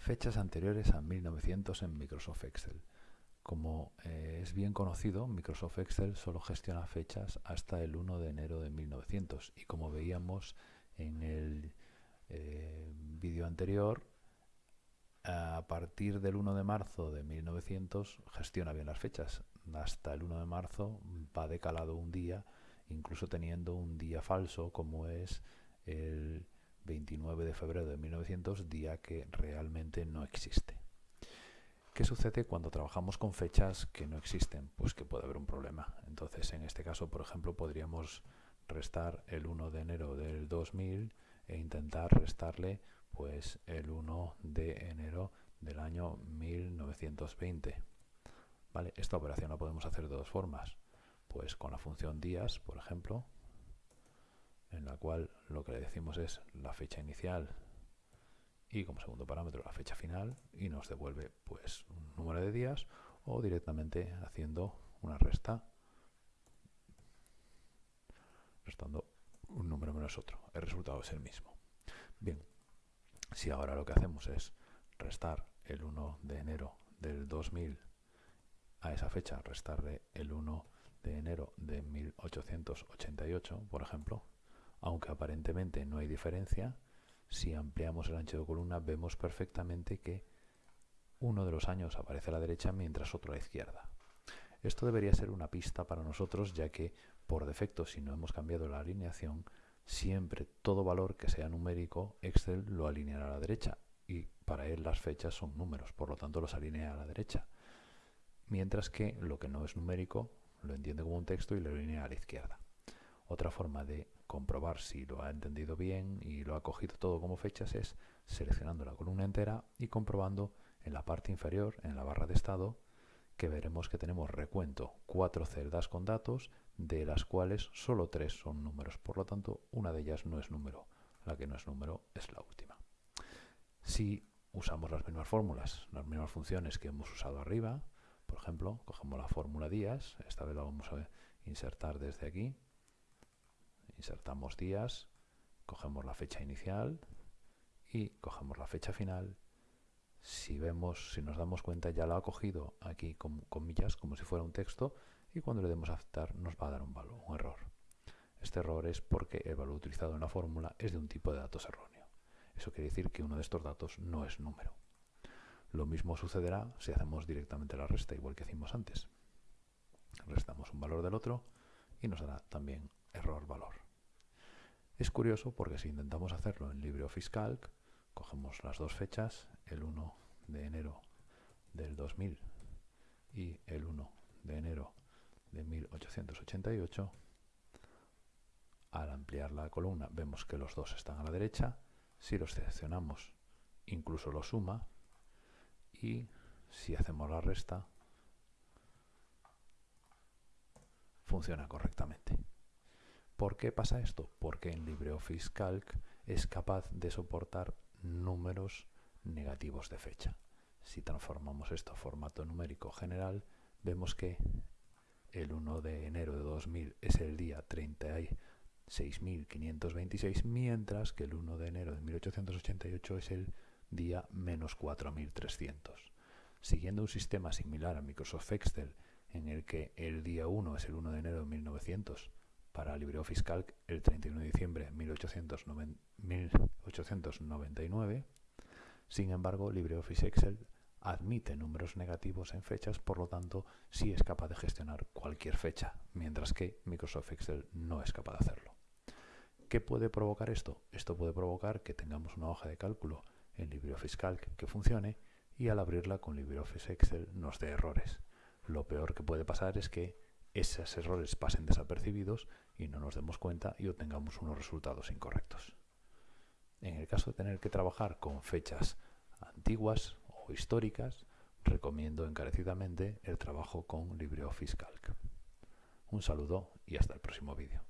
Fechas anteriores a 1900 en Microsoft Excel. Como eh, es bien conocido, Microsoft Excel solo gestiona fechas hasta el 1 de enero de 1900 y como veíamos en el eh, vídeo anterior, a partir del 1 de marzo de 1900 gestiona bien las fechas. Hasta el 1 de marzo va decalado un día, incluso teniendo un día falso como es el 29 de febrero de 1900, día que realmente no existe. ¿Qué sucede cuando trabajamos con fechas que no existen? Pues que puede haber un problema. Entonces, en este caso, por ejemplo, podríamos restar el 1 de enero del 2000 e intentar restarle pues el 1 de enero del año 1920. ¿Vale? Esta operación la podemos hacer de dos formas. Pues con la función días, por ejemplo, en la cual lo que le decimos es la fecha inicial y como segundo parámetro la fecha final y nos devuelve pues un número de días o directamente haciendo una resta restando un número menos otro. El resultado es el mismo. Bien, si ahora lo que hacemos es restar el 1 de enero del 2000 a esa fecha, restarle el 1 de enero de 1888, por ejemplo, aunque aparentemente no hay diferencia, si ampliamos el ancho de columna vemos perfectamente que uno de los años aparece a la derecha mientras otro a la izquierda. Esto debería ser una pista para nosotros ya que por defecto si no hemos cambiado la alineación siempre todo valor que sea numérico Excel lo alineará a la derecha y para él las fechas son números, por lo tanto los alinea a la derecha. Mientras que lo que no es numérico lo entiende como un texto y lo alinea a la izquierda. Otra forma de comprobar si lo ha entendido bien y lo ha cogido todo como fechas es seleccionando la columna entera y comprobando en la parte inferior, en la barra de estado, que veremos que tenemos recuento, cuatro celdas con datos, de las cuales solo tres son números. Por lo tanto, una de ellas no es número. La que no es número es la última. Si usamos las mismas fórmulas, las mismas funciones que hemos usado arriba, por ejemplo, cogemos la fórmula días, esta vez la vamos a insertar desde aquí, insertamos días, cogemos la fecha inicial y cogemos la fecha final. Si vemos, si nos damos cuenta, ya la ha cogido aquí con comillas, como si fuera un texto, y cuando le demos a aceptar nos va a dar un valor, un error. Este error es porque el valor utilizado en la fórmula es de un tipo de datos erróneo. Eso quiere decir que uno de estos datos no es número. Lo mismo sucederá si hacemos directamente la resta, igual que hicimos antes. Restamos un valor del otro y nos dará también error valor. Es curioso porque si intentamos hacerlo en LibreOffice Calc, cogemos las dos fechas, el 1 de enero del 2000 y el 1 de enero de 1888, al ampliar la columna vemos que los dos están a la derecha, si los seleccionamos incluso lo suma y si hacemos la resta funciona correctamente. ¿Por qué pasa esto? Porque en LibreOffice Calc es capaz de soportar números negativos de fecha. Si transformamos esto a formato numérico general, vemos que el 1 de enero de 2000 es el día 36.526, mientras que el 1 de enero de 1888 es el día menos 4.300. Siguiendo un sistema similar a Microsoft Excel, en el que el día 1 es el 1 de enero de 1900, para LibreOffice Calc el 31 de diciembre de 1899. Sin embargo, LibreOffice Excel admite números negativos en fechas, por lo tanto, sí es capaz de gestionar cualquier fecha, mientras que Microsoft Excel no es capaz de hacerlo. ¿Qué puede provocar esto? Esto puede provocar que tengamos una hoja de cálculo en LibreOffice Calc que funcione y al abrirla con LibreOffice Excel nos dé errores. Lo peor que puede pasar es que esos errores pasen desapercibidos y no nos demos cuenta y obtengamos unos resultados incorrectos. En el caso de tener que trabajar con fechas antiguas o históricas, recomiendo encarecidamente el trabajo con LibreOffice Calc. Un saludo y hasta el próximo vídeo.